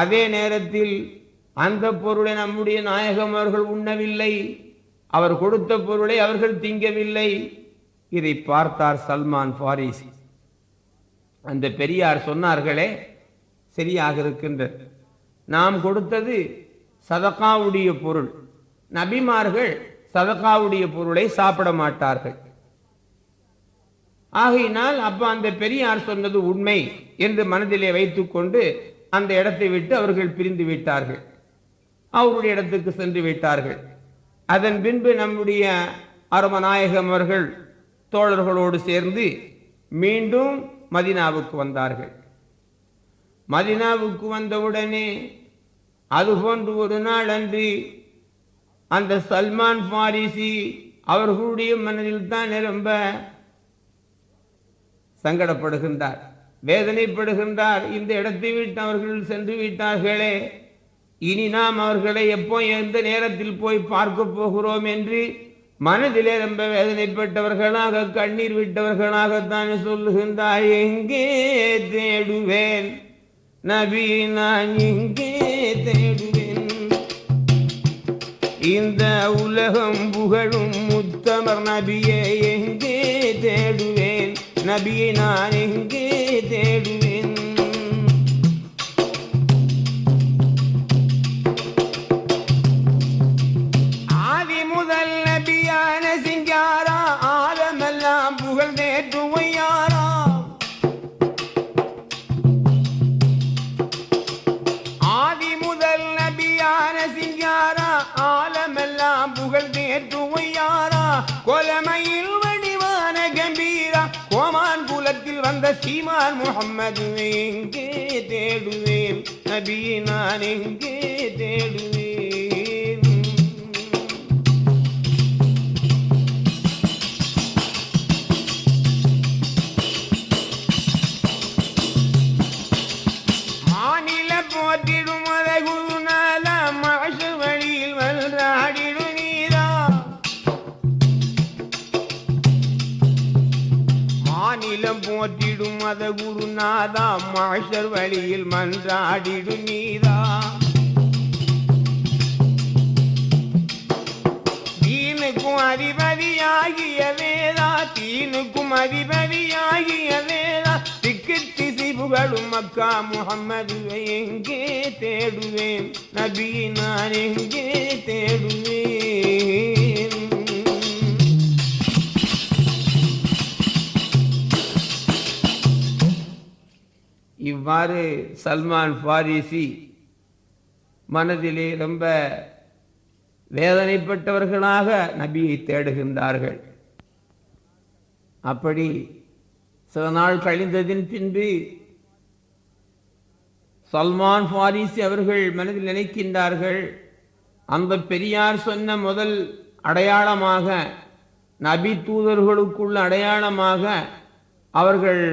அதே நேரத்தில் அந்த பொருளை நம்முடைய நாயகம் அவர்கள் உண்ணவில்லை. அவர் கொடுத்த பொருளை அவர்கள் திங்கவில்லை. இதை பார்த்தார் சல்மான் ஃபாரிசி. அந்த பெரியார் சொன்னார்களே சரியாக இருக்கின்றது. நாம் கொடுத்தது சதகாவுடைய பொருள். நபிமார்கள் சதகாவுடைய பொருளை சாப்பிட மாட்டார்கள். ஆகையினால் அப்ப அந்த பெரியார் சொன்னது உண்மை என்று மனதிலே வைத்துக்கொண்டு அந்த இடத்தை விட்டு அவர்கள் பிரிந்து விட்டார்கள். அவருடைய இடத்துக்கு சென்று விட்டார்கள். அதன் பின்பு நம்முடைய அருமநாயகம் அவர்கள் தோழர்களோடு சேர்ந்து மீண்டும் மதினாவுக்கு வந்தார்கள். மதினாவுக்கு வந்தவுடனே அதுபோன்று ஒரு நாள் அன்று அந்த சல்மான் பாரிசி அவர்களுடைய மனதில் தான் நிரம்ப சங்கடப்படுகின்றார். வேதனைப்படுகின்றார். இந்த இடத்தை விட்டு அவர்கள் சென்று விட்டார்களே. இனி நாம் அவர்களை எப்போ எந்த நேரத்தில் போய் பார்க்க போகிறோம் என்று மனதிலே ரொம்ப வேதனைப்பட்டவர்களாக கண்ணீர் விட்டவர்களாகத்தான் சொல்லுகின்றார். எங்கே தேடுவேன்? நபி நான் எங்கே தேடுவேன்? இந்த உலகம் புகழும் முத்தமர் நபியை எங்கே தேடுவேன்? நபியை நான் எங்கே தேடுவேன்? ஆதி முதல் நபியான சிங்காரா ஆலமெல்லாம் புகழ் நேற்றுவையாரா ஆதி முதல் நபியான சிங்காரா ஆலமெல்லாம் புகழ் நேற்றுவையாரா கொலமையில் குலத்தில் வந்த சீமான் முகம்மது எங்கே தேடுவேன்? நபியை நான் போற்றிடும் மத குருநாதா மாஷர் வழியில் மன்றாடிடு நீதா. தீனுக்கும் அதிபதியாகிய வேதா தீனுக்கும் அதிபதியாகிய வேதா திக்கு திசை புகழும் மக்கா முகம்மது எங்கே தேடுவேன்? நபி நான் எங்கே தேடுவேன்? இவ்வாறு சல்மான் பாரிசி மனதிலே ரொம்ப வேதனைப்பட்டவர்களாக நபியை தேடுகின்றார்கள். அப்படி சில நாள் கழிந்ததின் பின்பு சல்மான் ஃபாரிசி அவர்கள் மனதில் நினைக்கின்றார்கள் அந்த பெரியார் சொன்ன முதல் அடையாளமாக நபி தூதர்களுக்குள்ள அடையாளமாக அவர்கள்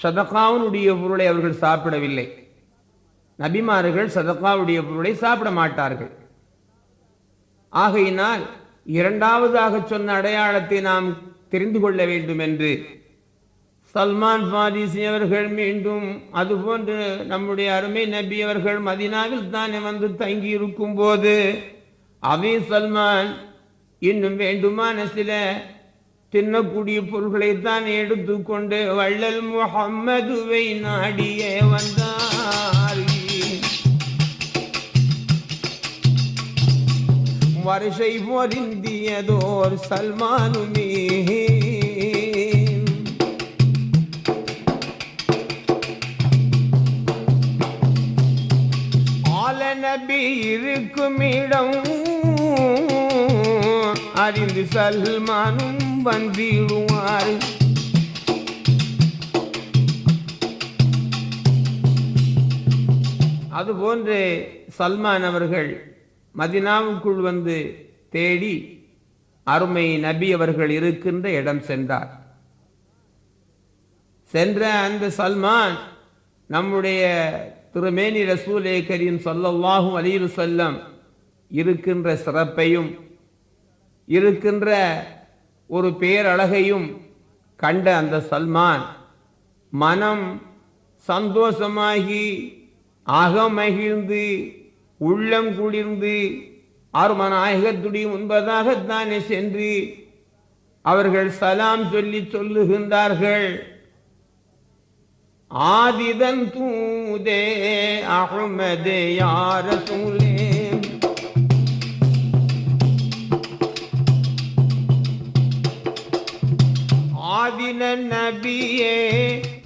சதகாவுனுடைய பொருளை அவர்கள் சாப்பிடவில்லை. நபிமார்கள் சதகாவுடைய பொருளை சாப்பிட மாட்டார்கள். ஆகையினால் இரண்டாவதாக சொன்ன அடையாளத்தை நாம் தெரிந்து கொள்ள வேண்டும் என்று சல்மான் பாரிசி அவர்கள் மீண்டும் அதுபோன்று நம்முடைய அருமை நபி அவர்கள் மதினாவில் தானே வந்து தங்கி இருக்கும் போது அவி சல்மான் இன்னும் வேண்டுமான சில தின்னக்கூடிய பொருள்களை தான் எடுத்துக்கொண்டு வள்ளல் முகம்மதுவை நாடியே வந்தார். வருஷை பொருந்தியதோர் சல்மானுமே. ஆல நபி இருக்கும் இடம் அறிந்து சல்மானும் வந்திடுவார். அதுபோன்று சல்மான் அவர்கள் மதினாவுக்குள் வந்து தேடி அருமை நபி அவர்கள் இருக்கின்ற இடம் சென்றார். சென்ற அந்த சல்மான் நம்முடைய திருமேனி ரசூலே கரீம் சொல்லல்லாஹும் அலிவு செல்லம் இருக்கின்ற சிறப்பையும் இருக்கின்ற ஒரு பேரழகையும் கண்ட அந்த சல்மான் மனம் சந்தோஷமாகி அகமகிழ்ந்து உள்ளம் குளிர்ந்து அருமநாயகத்துடைய முன்பதாகத்தானே சென்று அவர்கள் சலாம் சொல்லி சொல்லுகின்றார்கள். ஆதிதன் தூதே அகமதே யார சூழ் ஆதின நபியே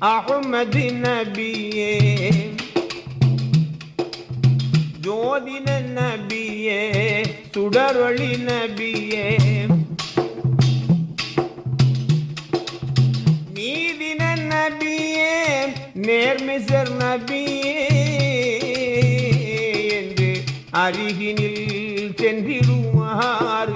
அகமது நபியே. ஜோதின நபியே சுடரொளி நபியே. நீதின நபியே நேர்மிசர் நபியே. என்று அருகினில் சென்றிடுவார்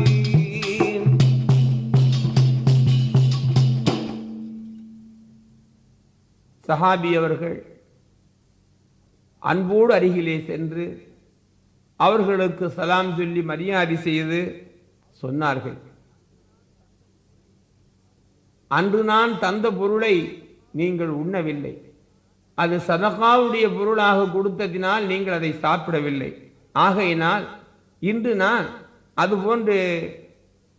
சஹாபி அவர்கள் அன்போடு அருகிலே சென்று அவர்களுக்கு சலாம் சொல்லி மரியாதை செய்து சொன்னார்கள். அன்று நான் தந்த பொருளை நீங்கள் உண்ணவில்லை. அது சதகாவுடைய பொருளாக கொடுத்ததினால் நீங்கள் அதை சாப்பிடவில்லை. ஆகையினால் இன்று நான் அதுபோன்று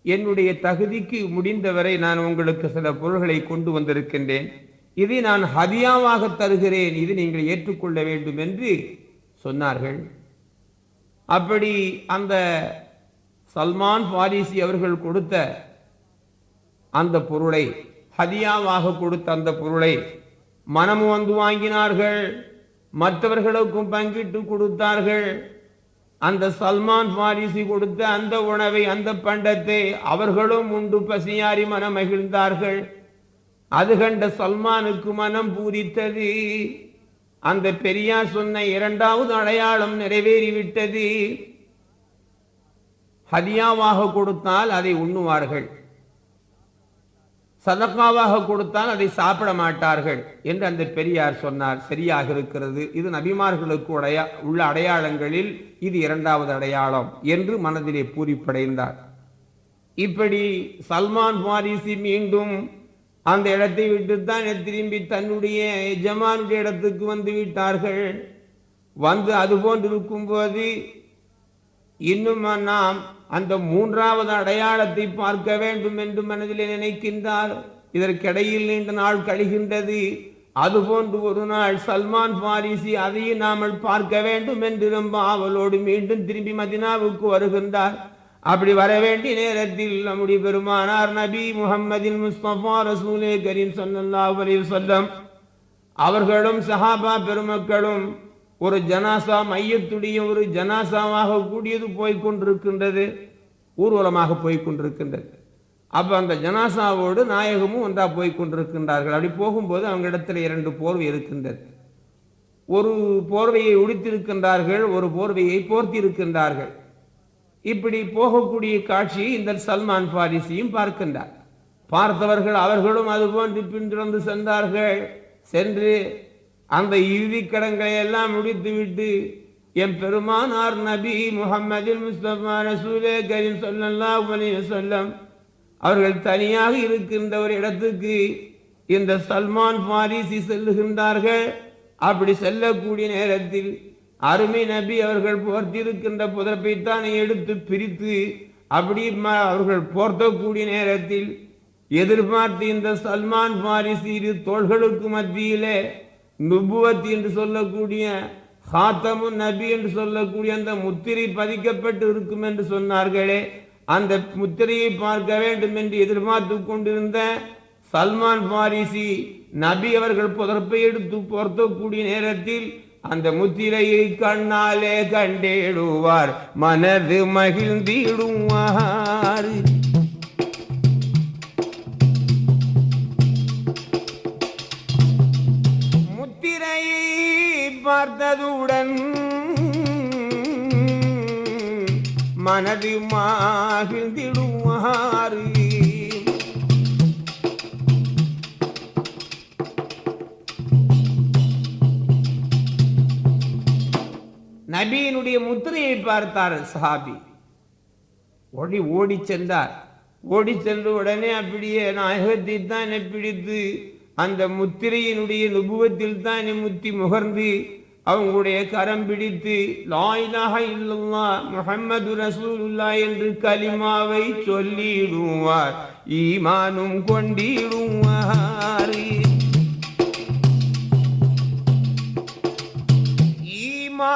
என்னுடைய தகுதிக்கு முடிந்தவரை நான் உங்களுக்கு சில பொருள்களை கொண்டு வந்திருக்கின்றேன். இதை நான் ஹதியாவாக தருகிறேன். இது நீங்கள் ஏற்றுக்கொள்ள வேண்டும் என்று சொன்னார்கள். அப்படி அந்த சல்மான் பாரிசி அவர்கள் கொடுத்த அந்த பொருளை ஹதியாவாக கொடுத்த அந்த பொருளை மனம் வந்து வாங்கினார்கள். மற்றவர்களுக்கும் பங்கிட்டு கொடுத்தார்கள். அந்த சல்மான் பாரிசி கொடுத்த அந்த உணவை அந்த பண்டத்தை அவர்களும் உண்டு பசியாரி மனம் மகிழ்ந்தார்கள் அது கண்ட சல்மானுக்கு மனம் பூரித்தது. அந்த பெரியார் சொன்ன இரண்டாவது அடையாளம் நிறைவேறிவிட்டது. ஹதியாவாக கொடுத்தால் அதை உண்ணுவார்கள். சதக்காவாக கொடுத்தால் அதை சாப்பிட மாட்டார்கள் என்று அந்த பெரியார் சொன்னார். சரியாக இருக்கிறது. இது நபிமார்களுக்கு உடைய உள்ள அடையாளங்களில் இது இரண்டாவது அடையாளம் என்று மனதிலே பூரிப்படைந்தார். இப்படி சல்மான் பாரிசி மீண்டும் அந்த இடத்தை விட்டுத்தான் திரும்பி தன்னுடைய எஜமானுடைய இடத்துக்கு வந்து விட்டார்கள். வந்து அதுபோன்று இருக்கும்போது இன்னும் நாம் அந்த மூன்றாவது அடையாளத்தை பார்க்க வேண்டும் என்று மனதில் நினைக்கின்றார். இதற்கிடையில் நீண்ட நாள் கழிகின்றது. அதுபோன்று ஒரு நாள் சல்மான் பாரிசி அதையும் நாமல் பார்க்க வேண்டும் என்று ரொம்ப ஆவலோடு மீண்டும் திரும்பி மதினாவுக்கு வருகின்றார். அப்படி வர வேண்டிய நேரத்தில் நம்முடைய பெருமானார் நபி முகமதின் முஸ்தபா ரசூலே கரீம் ஸல்லல்லாஹு அலைஹி வஸல்லம் அவர்களும் சஹாபா பெருமக்களும் ஒரு ஜனாசா மையத்துடைய ஒரு ஜனாசாவாக கூடியது போய்கொண்டிருக்கின்றது ஊர்வலமாக போய்கொண்டிருக்கின்றது அப்ப அந்த ஜனாசாவோடு நாயகமும் ஒன்றா போய்கொண்டிருக்கின்றார்கள் அப்படி போகும்போது அவங்க இடத்துல இரண்டு போர்வை இருக்கின்றது. ஒரு போர்வையை உடுத்திருக்கின்றார்கள் ஒரு போர்வையை போர்த்தி இருக்கின்றார்கள் இப்படி போகக்கூடிய காட்சியை இந்த சல்மான் பாரிசியும் பார்க்கின்றார். பார்த்தவர்கள் அவர்களும் அதுபோன்று பின்தொடர்ந்து சென்றார்கள். சென்று அந்த இறுதி கடன்களை எல்லாம் முடித்துவிட்டு என் பெருமானார் நபி முகமதில் முஸ்தபா ரசூலே கரீம் ஸல்லல்லாஹு அவர்கள் தனியாக இருக்கின்ற ஒரு இடத்துக்கு இந்த சல்மான் பாரிசி செல்லுகின்றார்கள். அப்படி செல்லக்கூடிய நேரத்தில் அருமை நபி அவர்கள் போர்த்திருக்கின்ற புதப்பைத்தானே எடுத்து பிரித்து அப்படி அவர்கள் போர்த்தக்கூடிய நேரத்தில் எதிர்பார்த்து இந்த சல்மான் பாரிசி இரு தோள்களுக்கு மத்தியிலே நுபுவத் என்று சொல்லக்கூடிய ஹாத்தமு நபி என்று சொல்லக்கூடிய அந்த முத்திரை பதிக்கப்பட்டு இருக்கும் என்று சொன்னார்களே அந்த முத்திரையை பார்க்க வேண்டும் என்று எதிர்பார்த்து கொண்டிருந்த சல்மான் பாரிசி நபி அவர்கள் புதற்பை எடுத்து பொருத்தக்கூடிய நேரத்தில் அந்த முத்திரையை கண்ணாலே கண்டேடுவார். மனது மகிழ்ந்திடுவார் முத்திரையை பார்த்ததுடன் மனது மகிழ்ந்திடுவார் நபியினுடைய முத்திரையை பார்த்தார் சஹாபி. ஓடி ஓடி சென்றார். ஓடி சென்று உடனே அப்படியே நாயகத்தை தானே பிடித்து அந்த முத்திரையினுடைய நுபுவத்தில் தானே முத்தி முகர்ந்து அவங்களுடைய கரம் பிடித்து லாயிலாக இல்லல்லா முஹம்மது ரசூலுல்லா என்று கலிமாவை சொல்லிடுவார். ஈமானும் கொண்டிடுவார்.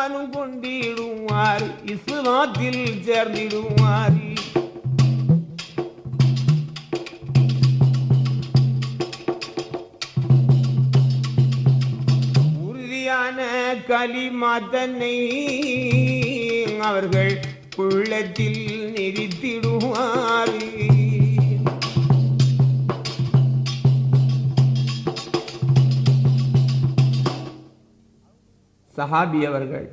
ஈமானும் கொண்டிடுவார். இஸ்லாத்தில் சேர்ந்திடுவார். உறுதியான களிமா தன்னை அவர்கள் உள்ளத்தில் நிறுத்திடுவார். சஹாபி அவர்கள்.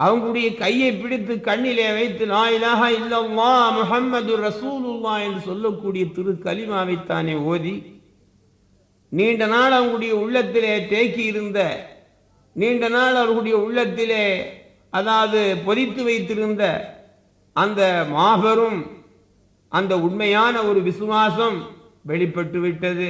அவங்களுடைய கையை பிடித்து கண்ணிலே வைத்து நாயிலாக இல்லம்மா இல்லல்லா முஹம்மது ரசூலுல்லா என்று சொல்லக்கூடிய திரு கலிமாவைத்தானே ஓதி நீண்ட நாள் அவங்களுடைய உள்ளத்திலே தேக்கி இருந்த நீண்ட நாள் அவர்களுடைய உள்ளத்திலே அதாவது பொதித்து வைத்திருந்த அந்த மாபெரும் அந்த உண்மையான ஒரு விசுவாசம் வெளிப்பட்டு விட்டது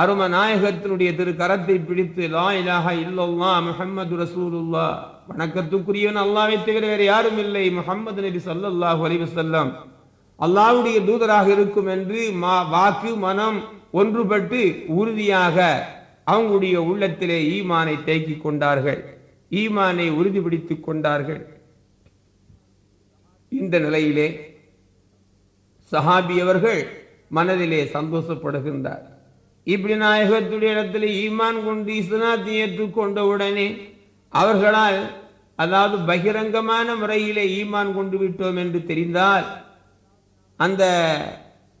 அரும நாயகத்தினுடைய திரு கரத்தை பிடித்து லா இலாஹா இல்லல்லா முஹம்மது ரசூலுல்லா வணக்கத்துக்குரியவன் அல்லாவை தவிர வேறு யாரும் இல்லை. முஹம்மது நபி சல்லாஹ் அலைஹி வஸல்லம். அல்லாஹ்வுடைய தூதராக இருக்கும் என்று மா வாக்கு மனம் ஒன்றுபட்டு உறுதியாக அவங்களுடைய உள்ளத்திலே ஈமானை தேக்கி கொண்டார்கள். ஈமானை உறுதிப்படுத்திக் கொண்டார்கள். இந்த நிலையிலே சஹாபி அவர்கள் மனதிலே சந்தோஷப்படுகின்றார். இப்படி நாயகத்துடைய இடத்துல ஈமான் கொண்டு இஸ்லாத்தை ஏற்றுக்கொண்ட உடனே அவர்களால் அதாவது பகிரங்கமான முறையிலே ஈமான் கொண்டு விட்டோம் என்று தெரிந்தால் அந்த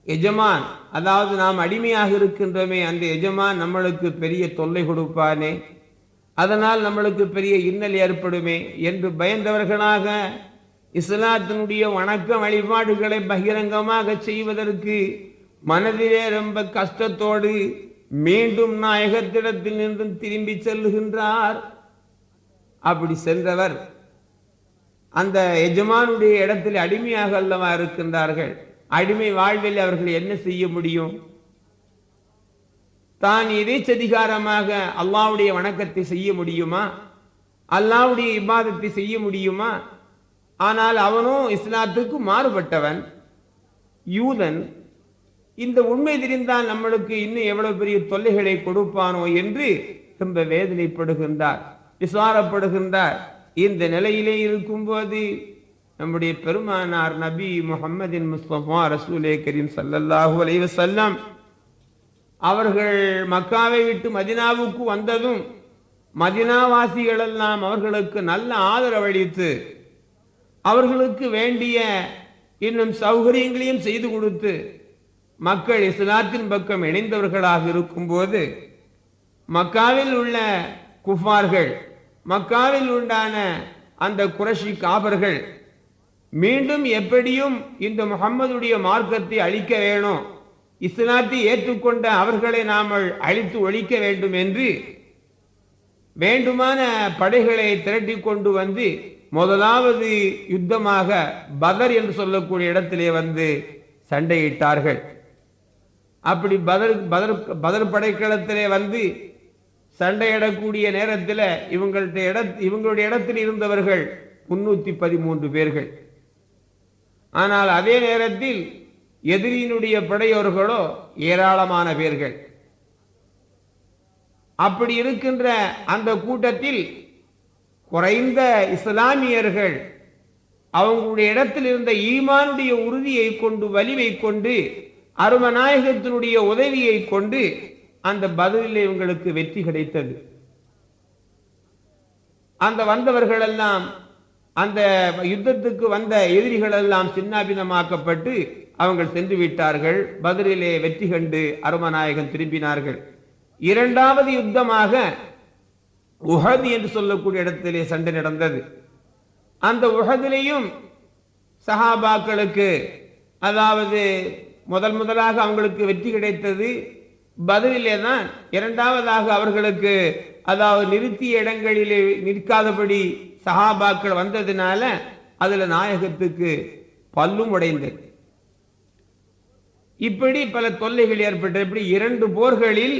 எஜமான் அதாவது நாம் அடிமையாக இருக்கின்றோமே அந்த எஜமான் நம்மளுக்கு பெரிய தொல்லை கொடுப்பானே அதனால் நம்மளுக்கு பெரிய இன்னல் ஏற்படுமே என்று பயந்தவர்களாக இஸ்லாத்தினுடைய வணக்க வழிபாடுகளை பகிரங்கமாக செய்வதற்கு மனதிலே ரொம்ப கஷ்டத்தோடு மீண்டும் நாயகத்திடத்தில் நின்றும் திரும்பி செல்லுகின்றார். அப்படி சென்றவர் அந்த எஜமானுடைய இடத்தில் அடிமையாக அல்லவா இருக்கின்றார்கள். அடிமை வாழ்வில் அவர்கள் என்ன செய்ய முடியும்? தான் எதேச்சதிகாரமாக அல்லாவுடைய வணக்கத்தை செய்ய முடியுமா? அல்லாவுடைய இபாதத்தை செய்ய முடியுமா? ஆனால் அவனும் இஸ்லாத்துக்கு மாறுபட்டவன் யூதன் இந்த உண்மை தெரிந்தால் நம்மளுக்கு இன்னும் எவ்வளவு பெரிய தொல்லைகளை கொடுப்பானோ என்று ரொம்ப வேதனைப்படுகின்றார் விசாரப்படுகின்றார். இந்த நிலையிலே இருக்கும்போது நம்முடைய பெருமானார் நபி முகமதின் முஸ்தபா ரசூலே கரீம் சல்லல்லாஹு அலைஹி செல்லம் அவர்கள் மக்காவை விட்டு மதினாவுக்கு வந்ததும் மதினாவாசிகள் எல்லாம் அவர்களுக்கு நல்ல ஆதரவளித்து அவர்களுக்கு வேண்டிய இன்னும் சௌகரியங்களையும் செய்து கொடுத்து மக்கள் இஸ்லாத்தின் பக்கம் இணைந்தவர்களாக இருக்கும்போது மக்காவில் உள்ள குஃபார்கள் மக்காவில் உண்டான அந்த குரஷி காபர்கள் மீண்டும் எப்படியும் இந்த முகம்மதுடைய மார்க்கத்தை அழிக்க வேணும் இஸ்லாத்தை ஏற்றுக்கொண்ட அவர்களை நாம் அழித்து ஒழிக்க வேண்டும் என்று வேண்டுமான படைகளை திரட்டி கொண்டு வந்து முதலாவது யுத்தமாக பதர் என்று சொல்லக்கூடிய இடத்திலே வந்து சண்டையிட்டார்கள். அப்படி பதர் பதர் பதர் படைக்களத்திலே வந்து சண்டையிடக்கூடிய நேரத்தில் இவங்கள்ட்ட இட இவங்களுடைய இடத்தில் இருந்தவர்கள் முன்னூத்தி பதிமூன்று பேர்கள். ஆனால் அதே நேரத்தில் எதிரியினுடைய படையோர்களோ ஏராளமான பேர்கள். அப்படி இருக்கின்ற அந்த கூட்டத்தில் குறைந்த இஸ்லாமியர்கள் அவங்களுடைய இடத்தில் இருந்த ஈமானுடைய உறுதியை கொண்டு வலிவை கொண்டு அருமநாயகத்தினுடைய உதவியை கொண்டு அந்த பதிலில் இவங்களுக்கு வெற்றி கிடைத்தது. அந்த வந்தவர்கள் எல்லாம் அந்த யுத்தத்துக்கு வந்த எதிரிகள் எல்லாம் சின்னாபினமாக்கப்பட்டு அவங்க சென்று விட்டார்கள். பதிலிலே வெற்றி கண்டு அருமநாயகன் திரும்பினார்கள். இரண்டாவது யுத்தமாக உஹது என்று சொல்லக்கூடிய இடத்திலே சண்டை நடந்தது. அந்த உஹதிலையும் சஹாபாக்களுக்கு அதாவது முதல் முதலாக அவங்களுக்கு வெற்றி கிடைத்தது பதிலே தான் இரண்டாவதாக அவர்களுக்கு அதாவது நிறுத்திய இடங்களிலே நிற்காதபடி சஹாபாக்கள் வந்ததுனால அதுல நாயகத்துக்கு பல்லும் உடைந்தது. இப்படி பல தொல்லைகள் ஏற்பட்ட இப்படி இரண்டு போர்களில்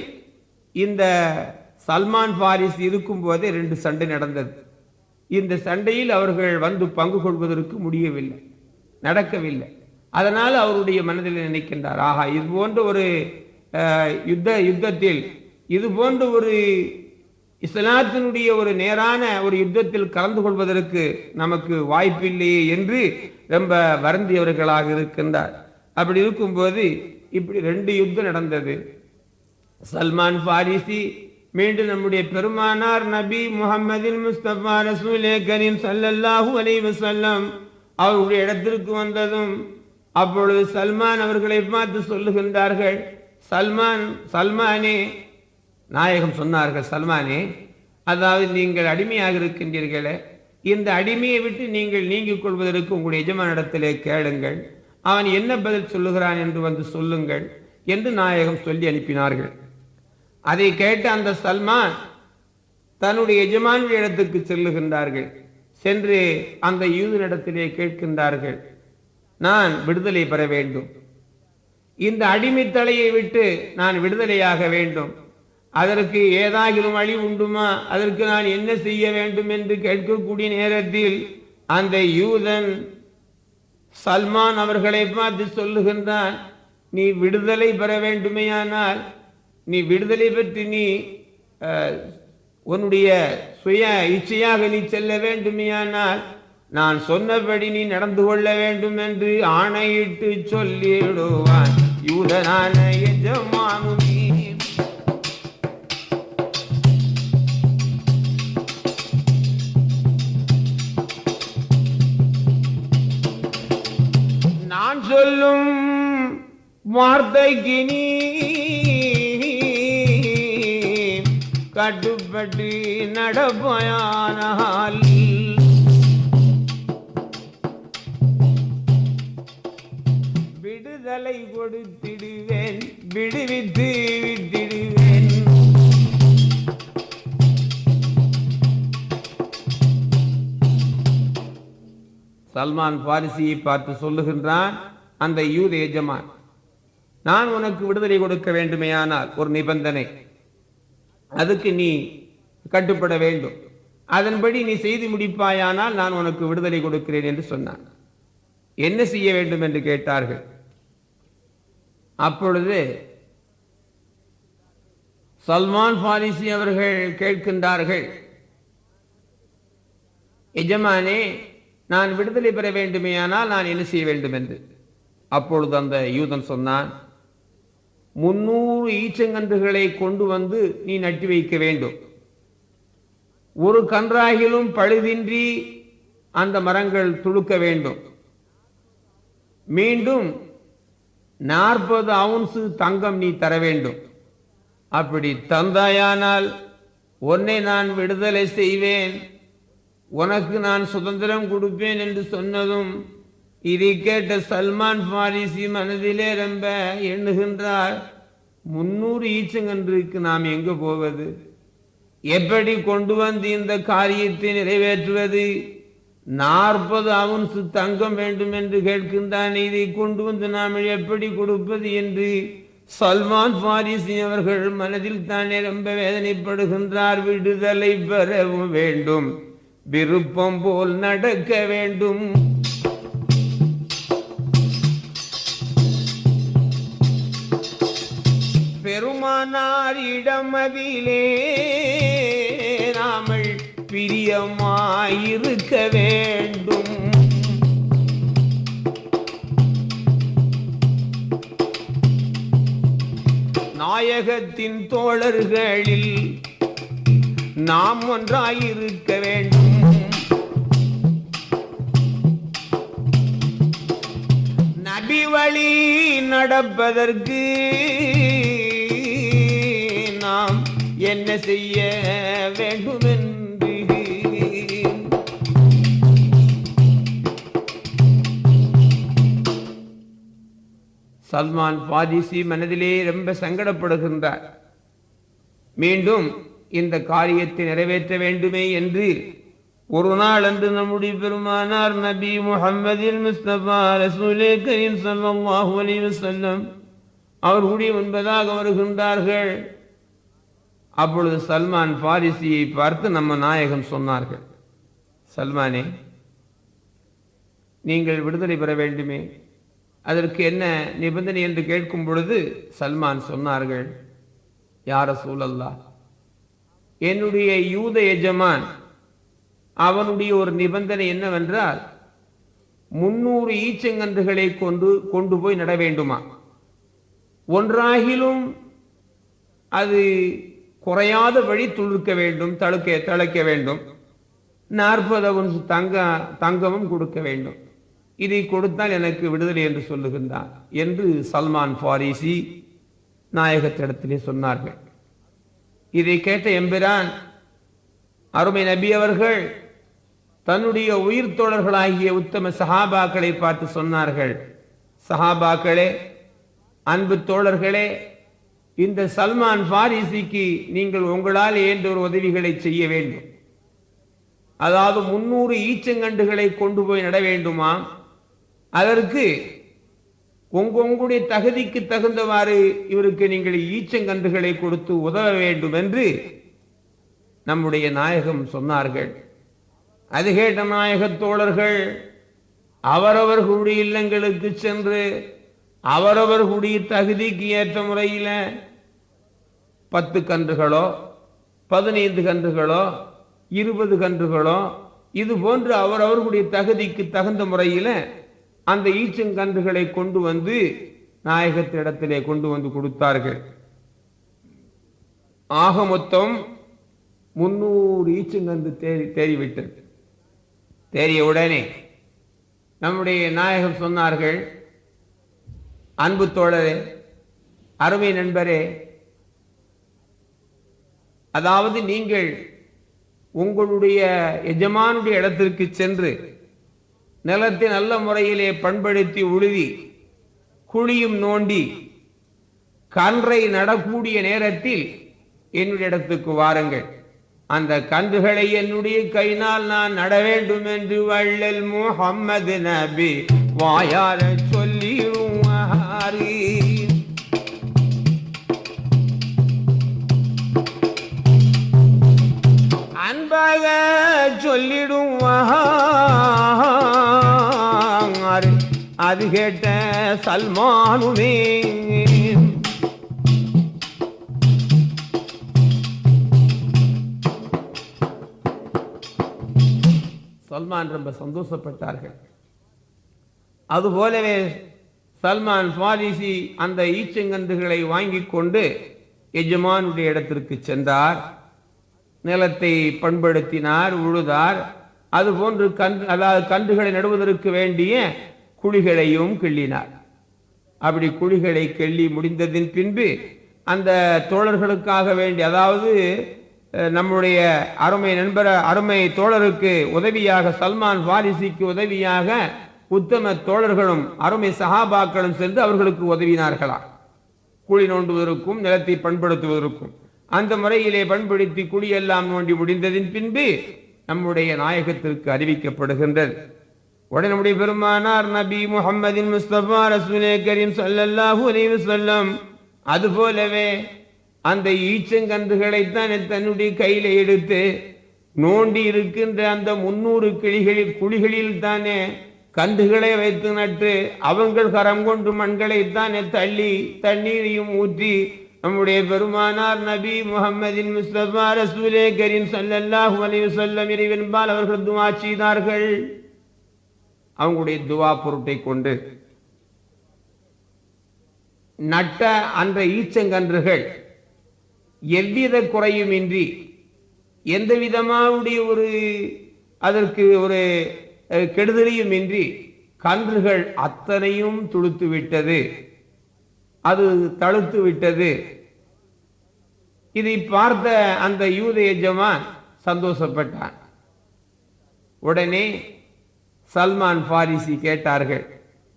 இந்த சல்மான் பாரிஸ் இருக்கும் போதே ரெண்டு சண்டை நடந்தது. இந்த சண்டையில் அவர்கள் வந்து பங்கு கொள்வதற்கு முடியவில்லை நடக்கவில்லை. அதனால் அவருடைய மனதில் நினைக்கின்றார். ஆஹா இது போன்ற ஒரு யுத்த யுத்தத்தில் இது போன்ற ஒரு இஸ்லாத்தினுடைய ஒரு நேரான ஒரு யுத்தத்தில் கலந்து கொள்வதற்கு நமக்கு வாய்ப்பில்லையே என்று ரொம்ப வருந்தியவர்களாக இருக்கின்றார். அப்படி இருக்கும்போது இப்படி ரெண்டு யுத்தம் நடந்தது. சல்மான் பாரிசி மீண்டும் நம்முடைய பெருமானார் நபி முகமதின் முஸ்தபா ரசூலே கரீம் ஸல்லல்லாஹு அலைஹி வஸல்லம் அவருடைய இடத்திற்கு வந்ததும் அப்பொழுது சல்மான் அவர்களை பார்த்து சொல்லுகின்றார்கள் சல்மான் சல்மானே நாயகம் சொன்னார்கள் சல்மானே அதாவது நீங்கள் அடிமையாக இருக்கின்றீர்களே இந்த அடிமையை விட்டு நீங்கள் நீங்கிக் கொள்வதற்கு உங்களுடைய எஜமானிடத்திலே கேளுங்கள் அவன் என்ன பதில் சொல்லுகிறான் என்று வந்து சொல்லுங்கள் என்று நாயகம் சொல்லி அனுப்பினார்கள். அதை கேட்ட அந்த சல்மான் தன்னுடைய எஜமான இடத்துக்கு செல்லுகின்றார்கள் சென்று அந்த யூதனிடத்திலே கேட்கின்றார்கள் நான் விடுதலை பெற வேண்டும். இந்த அடிமைத்தலையை விட்டு நான் விடுதலையாக வேண்டும். அதற்கு ஏதாகிலும் வழி உண்டுமா? அதற்கு நான் என்ன செய்ய வேண்டும் என்று கேட்கக்கூடிய நேரத்தில் அந்த யூதன் சல்மான் அவர்களை பார்த்து சொல்லுகின்றான் நீ விடுதலை பெற வேண்டுமையானால் நீ விடுதலை பற்றி நீ உன்னுடைய சுய இச்சையாக நீ செல்ல வேண்டுமையானால் நான் சொன்னபடி நீ நடந்து கொள்ள வேண்டும் என்று ஆணையிட்டு சொல்லிடுவான் யூதனான எஜமானுமே நான் சொல்லும் வார்த்தைக்கு நீ கட்டுப்பட்டு நடப்பயானால் தலை கொடுத்திடுவேன். விடுவித்து விட்டிடுவேன். சல்மான் பாரிசியை பார்த்து சொல்லுகின்றான் அந்த யூத எஜமான் நான் உனக்கு விடுதலை கொடுக்க வேண்டுமேயானால் ஒரு நிபந்தனை. அதுக்கு நீ கட்டுப்பட வேண்டும். அதன்படி நீ செய்து முடிப்பாயானால் நான் உனக்கு விடுதலை கொடுக்கிறேன் என்று சொன்னான். என்ன செய்ய வேண்டும்? என்று கேட்டார்கள். அப்பொழுது சல்மான் பாரிசி அவர்கள் கேட்கின்றார்கள் எஜமானே நான் விடுதலை பெற வேண்டுமேயானால் நான் என்ன செய்ய வேண்டும்? என்று. அப்பொழுது அந்த யூதன் சொன்னான் முன்னூறு ஈச்சங்கன்றுகளை கொண்டு வந்து நீ நட்டி வைக்க வேண்டும். ஒரு கன்றாகிலும் பழுதின்றி அந்த மரங்கள் துளுக்க வேண்டும். மீண்டும் நாற்பது அவுன்சு தங்கம் நீ தர வேண்டும். அப்படி தந்தாயானால் உன்னை நான் விடுதலை செய்வேன். உனக்கு நான் சுதந்திரம் கொடுப்பேன் என்று சொன்னதும் இதை கேட்ட சல்மான் பாரிசி மனதிலே ரொம்ப எண்ணுகின்றார் முன்னூறு ஈச்சங்கன்றுக்கு நாம் எங்கு போவது? எப்படி கொண்டு வந்து இந்த காரியத்தை நிறைவேற்றுவது? நாற்பது அவுன்சு தங்கம் வேண்டும் என்று கேட்கின்றான் இதை கொண்டு வந்து நாம் எப்படி கொடுப்பது என்று சல்மான் பாரிசி அவர்கள் மனதில் தானே ரொம்ப வேதனைப்படுகின்றார். விடுதலை பெறவும் வேண்டும். விருப்பம் போல் நடக்க வேண்டும். பெருமானாரிடமதிலே இடமதிலே பிரியமாயிருக்க வேண்டும். நாயகத்தின் தோழர்களில் நாம் ஒன்றாயிருக்க வேண்டும். நபி வழி நடப்பதற்கு நாம் என்ன செய்ய வேண்டும் சல்மான் பாதிசி மனதிலே ரொம்ப சங்கடப்படுகின்றார். மீண்டும் இந்த காரியத்தை நிறைவேற்ற வேண்டுமே என்று ஒரு நாள் அன்று நம்முடைய பெருமானார் நபி முஹம்மதின் முஸ்தபா ரசூலே கரீம் அவர்களுடைய முன்பதாக வருகின்றார்கள். அப்பொழுது சல்மான் பாரிசியை பார்த்து நம்ம நாயகம் சொன்னார்கள் சல்மானே நீங்கள் விடுதலை பெற வேண்டுமே. அதற்கு என்ன நிபந்தனை என்று கேட்கும் பொழுது சல்மான் சொன்னார்கள் யார சூழல்லா என்னுடைய யூத எஜமான் அவனுடைய ஒரு நிபந்தனை என்னவென்றால் முன்னூறு ஈச்சங்கன்றுகளை கொண்டு கொண்டு போய் நட வேண்டுமா? ஒன்றாகிலும் அது குறையாத வழி துளிர்க்க வேண்டும் தழுக்க தழைக்க வேண்டும். நாற்பது ஒன்று தங்க தங்கமும் கொடுக்க வேண்டும். இதை கொடுத்தால் எனக்கு விடுதலை என்று சொல்லுகின்றான் என்று சல்மான் ஃபாரிசி நாயகத்திடத்திலே சொன்னார்கள். இதை கேட்ட எம்பிரான் அருமை நபி அவர்கள் தன்னுடைய உயிர் தோழர்களாகிய உத்தம சஹாபாக்களை பார்த்து சொன்னார்கள். சஹாபாக்களே அன்பு தோழர்களே இந்த சல்மான் பாரிசிக்கு நீங்கள் உங்களால் ஏன்ற ஒரு உதவிகளை செய்ய வேண்டும். அதாவது முன்னூறு ஈச்சங்கண்டுகளை கொண்டு போய் நட வேண்டுமா? அதற்கு உங்க உங்களுடைய தகுதிக்கு தகுந்தவாறு இவருக்கு நீங்கள் ஈச்சங்கன்றுகளை கொடுத்து உதவ வேண்டும் என்று நம்முடைய நாயகம் சொன்னார்கள். அது கேட்ட நாயக தோழர்கள் அவரவர்களுடைய இல்லங்களுக்கு சென்று அவரவர்களுடைய தகுதிக்கு ஏற்ற முறையில் பத்து கன்றுகளோ பதினைந்து கன்றுகளோ இருபது கன்றுகளோ இது போன்று அவரவர்களுடைய தகுதிக்கு தகுந்த முறையில் அந்த ஈச்சங்கன்றுகளை கொண்டு வந்து நாயகத்திடத்திலே கொண்டு வந்து கொடுத்தார்கள். ஆக மொத்தம் முன்னூறு ஈச்சங்கன்று தேறி தேறிவிட்டது. தேறிய உடனே நம்முடைய நாயகம் சொன்னார்கள் அன்பு தோழரே அருமை நண்பரே அதாவது நீங்கள் உங்களுடைய எஜமானுடைய இடத்திற்கு சென்று நிலத்தை நல்ல முறையிலே பண்படுத்தி உழுதி குழியும் நோண்டி கன்றை நடக்கூடிய நேரத்தில் என்னுடைய இடத்துக்கு வாருங்கள். அந்த கன்றுகளை என்னுடைய கையினால் நான் நட வேண்டும் என்று வள்ளல் முகம்மது நபி வாயார சொல்லிடுவாரி அன்பாக சொல்லிடும் அது கேட்ட சல்மானுமே. சல்மான் ரொம்ப சந்தோஷப்பட்டார்கள். அதுபோலவே சல்மான் சுவாதிசி அந்த ஈச்சங்கன்றுகளை வாங்கி கொண்டு எஜமானுடைய இடத்திற்கு சென்றார். நிலத்தை பண்படுத்தினார் உழுதார். அதுபோன்று கன்று அதாவது கன்றுகளை நடுவதற்கு வேண்டிய குழிகளையும் கிள்ளினார். அப்படி குழிகளை கிள்ளி முடிந்ததின் பின்பு அந்த தோழர்களுக்காக வேண்டி அதாவது நம்முடைய அருமை நண்பர் அருமை தோழருக்கு உதவியாக சல்மான் வாரிசிக்கு உதவியாக உத்தம தோழர்களும் அருமை சகாபாக்களும் சென்று அவர்களுக்கு உதவினார்களா குழி நோண்டுவதற்கும் நிலத்தை பண்படுத்துவதற்கும். அந்த முறையிலே பண்படுத்தி குழியெல்லாம் நோண்டி முடிந்ததின் பின்பு நம்முடைய நாயகத்திற்கு அறிவிக்கப்படுகின்றது. உடனுடைய பெருமானார் நபி முஹம்மதின் முஸ்தபா ரசூலே கரீம் ஸல்லல்லாஹு அலைஹி அது அதுபோலவே அந்த ஈச்சங்கன்றுகளைத்தான் தன்னுடைய கையில எடுத்து நோண்டி இருக்கின்ற அந்த முன்னூறு கிளிகளில் குழிகளில் தானே கன்றுகளை வைத்து நட்டு அவங்கள் கரம் கொண்டு மண்களைத்தானே தள்ளி தண்ணீரையும் ஊற்றி நம்முடைய பெருமானார் நபி முகமதின் முஸ்தபா ரசூலே கரீம் ஸல்லல்லாஹு அலைஹி வஸல்லம் இறைவன்பால் அவர்கள் துஆ செய்தார்கள். அவங்களுடைய துவா பொருட்டை கொண்டு நட்ட அந்த ஈச்சங்கன்றுகள் எவ்வித குறையுமின்றி எந்த விதமாவுடைய ஒரு அதற்கு ஒரு கெடுதலையும் இன்றி கன்றுகள் அத்தனையும் துளுத்து விட்டது. அது தழுத்து விட்டது. இதை பார்த்த அந்த யூத எஜமான் சந்தோஷப்பட்டான். உடனே சல்மான் ஃபாரிசி கேட்டார்கள்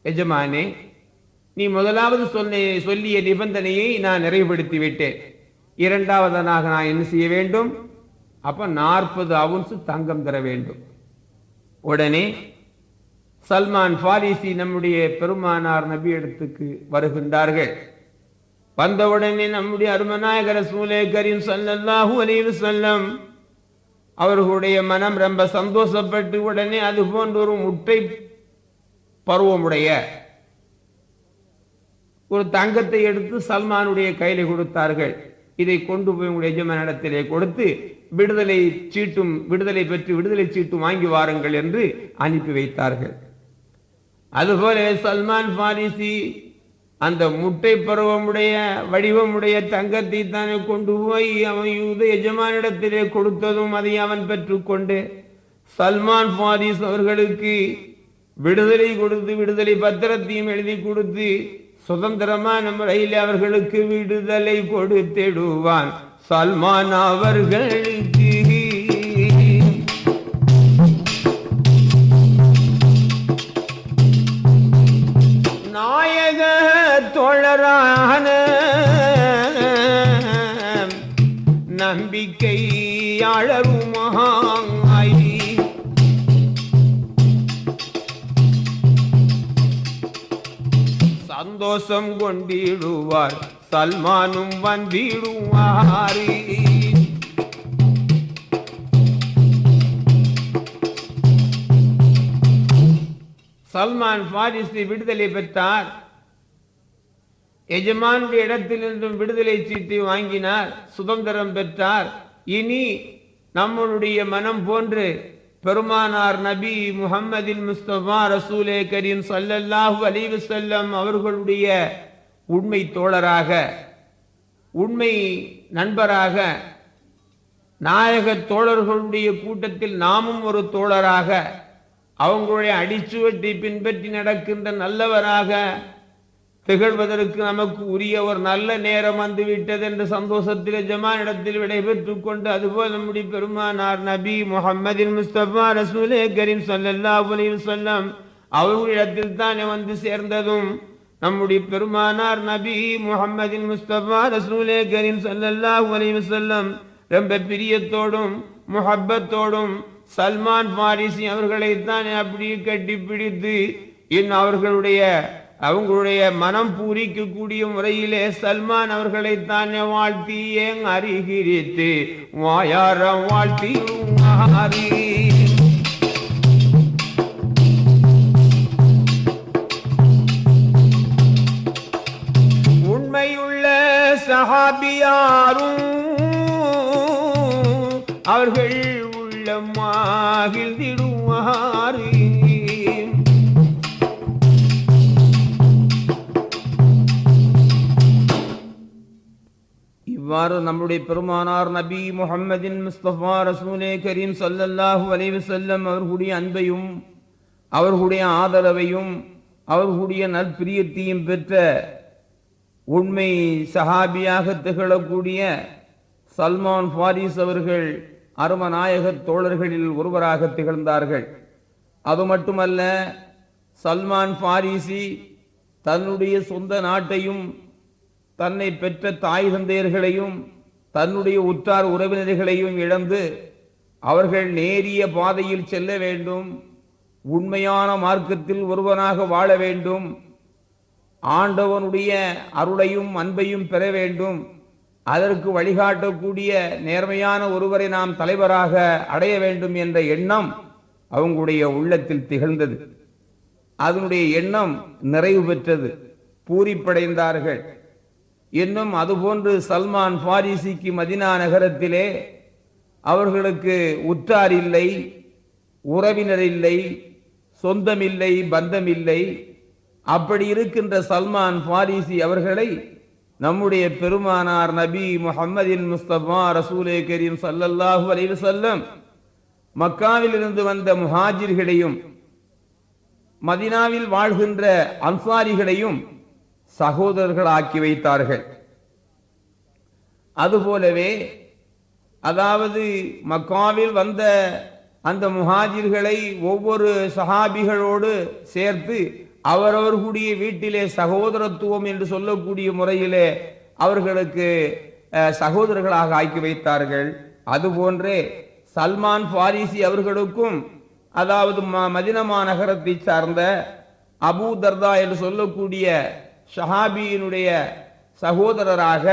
எஜமானே நீ முதலாவது சொன்ன சொல்லிய நிபந்தனையை நான் நிறைவுபடுத்தி விட்டேன் இரண்டாவதனாக நான் என்ன செய்ய வேண்டும்? அப்ப நாற்பது அவுன்ஸ் தங்கம் தர வேண்டும். உடனே சல்மான் ஃபாரிசி நம்முடைய பெருமானார் நபி இடத்துக்கு வருகின்றார்கள். வந்தவுடனே நம்முடைய அருமநாயகர் சூலே கரீம் ஸல்லல்லாஹு அலைஹி வஸல்லம் அவர்களுடைய மனம் ரொம்ப சந்தோஷப்பட்டு உடனே அது போன்ற ஒரு முட்டை பருவமுடைய ஒரு தங்கத்தை எடுத்து சல்மானுடைய கையில கொடுத்தார்கள். இதை கொண்டு போய் உங்களுடைய எஜமானிடத்திலே கொடுத்து விடுதலை சீட்டும் விடுதலை பெற்று விடுதலை சீட்டும் வாங்கி வாருங்கள் என்று அனுப்பி வைத்தார்கள். அதுபோல சல்மான் பாரிசி அந்த முட்டை பருவமுடைய வடிவமுடைய தங்கத்தை தானே கொண்டு போய் அவன் யூத எஜமானிடத்திலே கொடுத்ததும் அதை அவன் பெற்றுக்கொண்டு சல்மான் பாரிஸ் அவர்களுக்கு விடுதலை கொடுத்து விடுதலை பத்திரத்தையும் எழுதி கொடுத்து சுதந்திரமான முறையில் அவர்களுக்கு விடுதலை கொடுத்திடுவான். சல்மான் அவர்களுக்கு தோழரான நம்பிக்கையாளருமாய் சந்தோஷம் கொண்டிடுவார் சல்மானும் வந்திடுவார். சல்மான் பாரிசி விடுதலை பெற்றார். எஜமானுடைய இடத்திலிருந்தும் விடுதலை சீட்டை வாங்கினார் சுதந்திரம் பெற்றார். இனி நம்மளுடைய மனம் போன்று பெருமானார் நபி முகம்மதின் முஸ்தபா ரசூலே கரீம் ஸல்லல்லாஹு அலைஹி செல்லம் அவர்களுடைய உண்மை தோழராக உண்மை நண்பராக நாயக தோழர்களுடைய கூட்டத்தில் நாமும் ஒரு தோழராக அவங்களுடைய அடிச்சுவட்டை பின்பற்றி நடக்கின்ற நல்லவராக திகழ்வதற்கு நமக்கு உரிய ஒரு நல்ல நேரம் வந்து விட்டது என்ற சந்தோஷத்தில் ஜமானிடத்தில் விடைபெற்றுக் கொண்டு அதுபோல் நம்முடைய பெருமானார் நபி முஹம்மதின் முஸ்தபா ரசூலே கரீம் ஸல்லல்லாஹு அலைஹி சொல்லம் அவர்களிடத்தில் தானே வந்து சேர்ந்ததும் நம்முடைய பெருமானார் நபி முஹம்மதின் முஸ்தபா ரசூலே கரீம் ஸல்லல்லாஹு அலைஹி சொல்லம் ரொம்ப பிரியத்தோடும் முஹப்பத்தோடும் சல்மான் பாரிசி அவர்களை தானே அப்படியே கட்டி பிடித்து இன்னும் அவர்களுடைய அவங்களுடைய மனம் பூரிக்கக்கூடிய முறையிலே சல்மான் அவர்களை தானே வாழ்த்தி ஏங் அறிகிரித்து வாயாரம் வாழ்த்தி மாறி உண்மையுள்ள சஹாபியாரும் அவர்கள் உள்ளமாகிழ்ந்திடுவாரு இவ்வாறு நம்முடைய பெருமானார் நபி முகம்மதின் முஸ்தபா ரசூலே கரீம் சல்லல்லாஹு அலைஹி செல்லம் அவர்களுடைய அன்பையும் அவர்களுடைய ஆதரவையும் அவர்களுடைய நற்பிரியத்தையும் பெற்ற உண்மை சஹாபியாக திகழக்கூடிய சல்மான் ஃபாரிஸ் அவர்கள் அருமநாயக தோழர்களில் ஒருவராக திகழ்ந்தார்கள். அது மட்டுமல்ல சல்மான் ஃபாரிசி தன்னுடைய சொந்த நாட்டையும் தன்னை பெற்ற தாய் தந்தையர்களையும் தன்னுடைய உற்றார் உறவினர்களையும் இழந்து அவர்கள் நேரிய பாதையில் செல்ல வேண்டும் உண்மையான மார்க்கத்தில் ஒருவனாக வாழ வேண்டும் ஆண்டவனுடைய அருளையும் அன்பையும் பெற வேண்டும் அதற்கு வழிகாட்டக்கூடிய நேர்மையான ஒருவரை நாம் தலைவராக அடைய வேண்டும் என்ற எண்ணம் அவங்களுடைய உள்ளத்தில் திகழ்ந்தது. அதனுடைய எண்ணம் நிறைவு பெற்றது. பூரிப்படைந்தார்கள். இன்னும் அதுபோன்று சல்மான் பாரிசிக்கு மதினா நகரத்திலே அவர்களுக்கு உற்றார் இல்லை உறவினர் இல்லை சொந்தமில்லை பந்தமில்லை. அப்படி இருக்கின்ற சல்மான் பாரிசி அவர்களை நம்முடைய பெருமானார் நபி முஹம்மதின் முஸ்தபா ரசூலே கரீம் சல்லல்லாஹு அலைஹி செல்லம் மக்காவில் இருந்து வந்த முஹாஜிர்களையும் மதினாவில் வாழ்கின்ற அன்சாரிகளையும் சகோதரர்கள் ஆக்கி வைத்தார்கள். அதுபோலவே அதாவது மக்காவில் வந்த அந்த முஹாஜிர்களை ஒவ்வொரு சஹாபிகளோடு சேர்த்து அவரவர்களுடைய வீட்டிலே சகோதரத்துவம் என்று சொல்லக்கூடிய முறையிலே அவர்களுக்கு சகோதரர்களாக ஆக்கி வைத்தார்கள். அதுபோன்றே சல்மான் பாரிசி அவர்களுக்கும் அதாவது ம- மதினமா நகரத்தை சார்ந்த அபூ தர்தா என்று சொல்லக்கூடிய ஷஹாபியினுடைய சகோதரராக